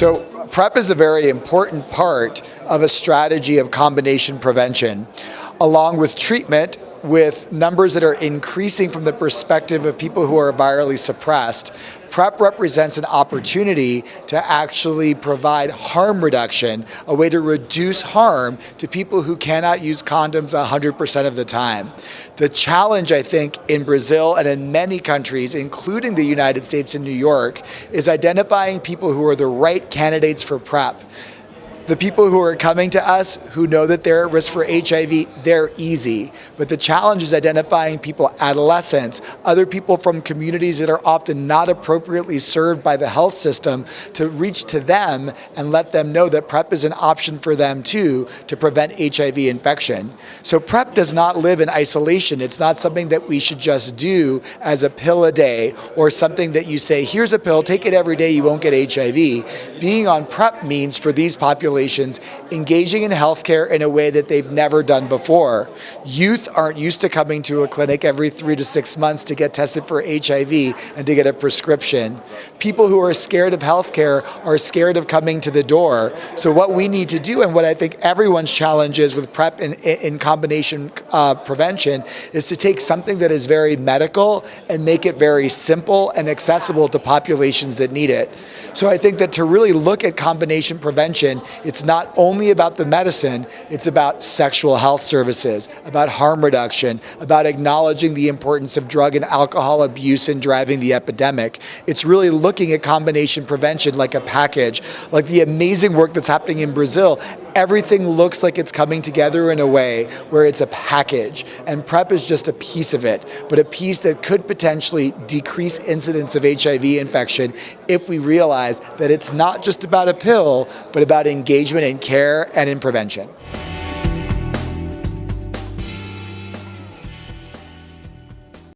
So PrEP is a very important part of a strategy of combination prevention, along with treatment with numbers that are increasing from the perspective of people who are virally suppressed, PrEP represents an opportunity to actually provide harm reduction, a way to reduce harm to people who cannot use condoms 100% of the time. The challenge, I think, in Brazil and in many countries, including the United States and New York, is identifying people who are the right candidates for PrEP the people who are coming to us who know that they're at risk for HIV, they're easy. But the challenge is identifying people, adolescents, other people from communities that are often not appropriately served by the health system to reach to them and let them know that PrEP is an option for them too to prevent HIV infection. So PrEP does not live in isolation. It's not something that we should just do as a pill a day or something that you say, here's a pill, take it every day, you won't get HIV. Being on PrEP means for these populations populations engaging in healthcare in a way that they've never done before. Youth aren't used to coming to a clinic every three to six months to get tested for HIV and to get a prescription. People who are scared of healthcare are scared of coming to the door. So what we need to do, and what I think everyone's challenge is with PrEP in, in combination uh, prevention, is to take something that is very medical and make it very simple and accessible to populations that need it. So I think that to really look at combination prevention, it's not only about the medicine, it's about sexual health services, about harm reduction, about acknowledging the importance of drug and alcohol abuse in driving the epidemic. It's really looking at combination prevention like a package, like the amazing work that's happening in Brazil everything looks like it's coming together in a way where it's a package and PrEP is just a piece of it, but a piece that could potentially decrease incidence of HIV infection if we realize that it's not just about a pill, but about engagement in care and in prevention.